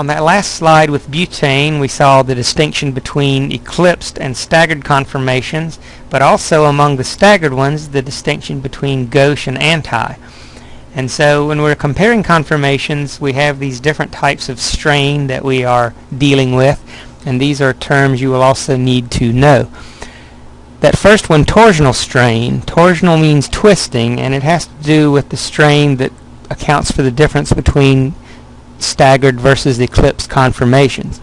On that last slide with butane, we saw the distinction between eclipsed and staggered conformations, but also among the staggered ones, the distinction between gauche and anti. And so when we're comparing conformations, we have these different types of strain that we are dealing with, and these are terms you will also need to know. That first one, torsional strain, torsional means twisting, and it has to do with the strain that accounts for the difference between staggered versus eclipsed conformations.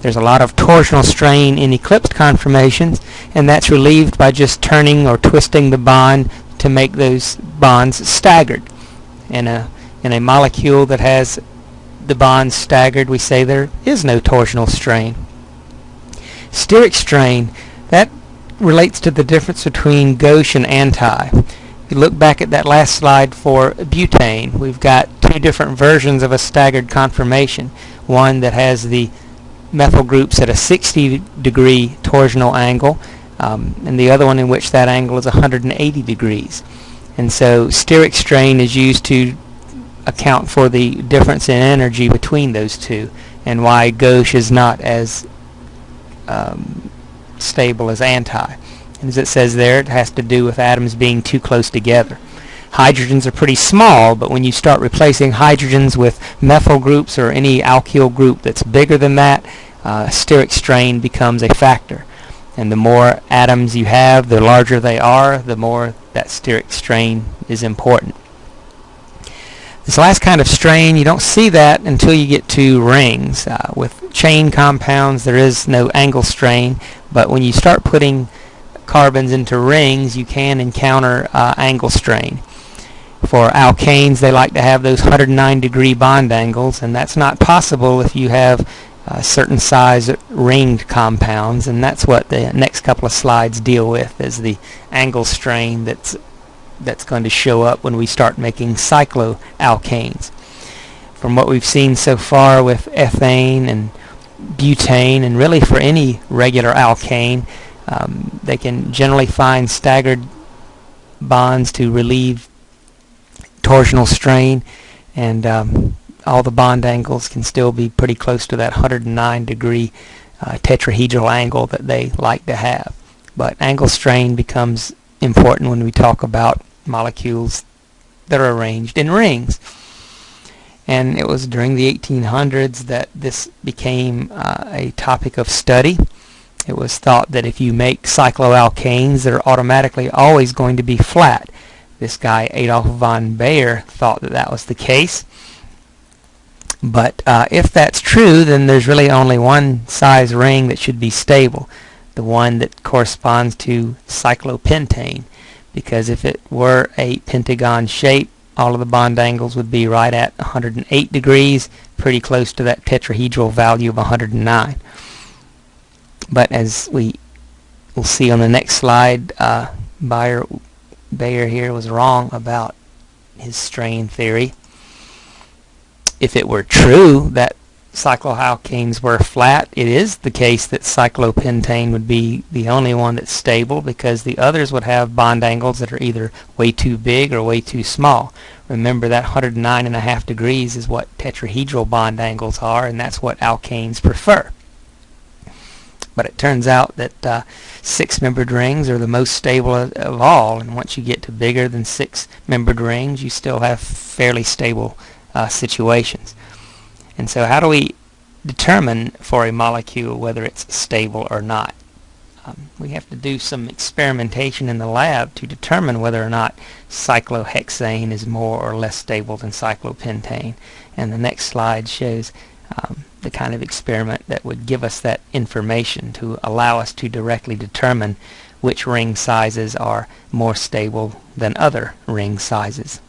There's a lot of torsional strain in eclipsed conformations, and that's relieved by just turning or twisting the bond to make those bonds staggered. In a, in a molecule that has the bonds staggered, we say there is no torsional strain. Steric strain, that relates to the difference between gauche and anti. You look back at that last slide for butane, we've got two different versions of a staggered conformation. One that has the methyl groups at a 60 degree torsional angle, um, and the other one in which that angle is 180 degrees. And so steric strain is used to account for the difference in energy between those two, and why gauche is not as um, stable as anti. As it says there, it has to do with atoms being too close together. Hydrogens are pretty small, but when you start replacing hydrogens with methyl groups or any alkyl group that's bigger than that, uh, steric strain becomes a factor. And the more atoms you have, the larger they are, the more that steric strain is important. This last kind of strain, you don't see that until you get to rings. Uh, with chain compounds, there is no angle strain, but when you start putting carbons into rings, you can encounter uh, angle strain. For alkanes, they like to have those 109 degree bond angles, and that's not possible if you have uh, certain size ringed compounds, and that's what the next couple of slides deal with, is the angle strain that's that's going to show up when we start making cycloalkanes. From what we've seen so far with ethane and butane, and really for any regular alkane, um, they can generally find staggered bonds to relieve torsional strain and um, all the bond angles can still be pretty close to that 109 degree uh, tetrahedral angle that they like to have. But angle strain becomes important when we talk about molecules that are arranged in rings. And it was during the 1800s that this became uh, a topic of study. It was thought that if you make cycloalkanes, they're automatically always going to be flat. This guy Adolf von Baeyer thought that that was the case. But uh, if that's true, then there's really only one size ring that should be stable, the one that corresponds to cyclopentane. Because if it were a pentagon shape, all of the bond angles would be right at 108 degrees, pretty close to that tetrahedral value of 109. But as we will see on the next slide, uh, Baeyer Baeyer here was wrong about his strain theory. If it were true that cycloalkanes were flat, it is the case that cyclopentane would be the only one that's stable because the others would have bond angles that are either way too big or way too small. Remember that 109 and a half degrees is what tetrahedral bond angles are and that's what alkanes prefer. But it turns out that uh, six-membered rings are the most stable of, of all, and once you get to bigger than six-membered rings, you still have fairly stable uh, situations. And so how do we determine for a molecule whether it's stable or not? Um, we have to do some experimentation in the lab to determine whether or not cyclohexane is more or less stable than cyclopentane. And the next slide shows um, the kind of experiment that would give us that information to allow us to directly determine which ring sizes are more stable than other ring sizes.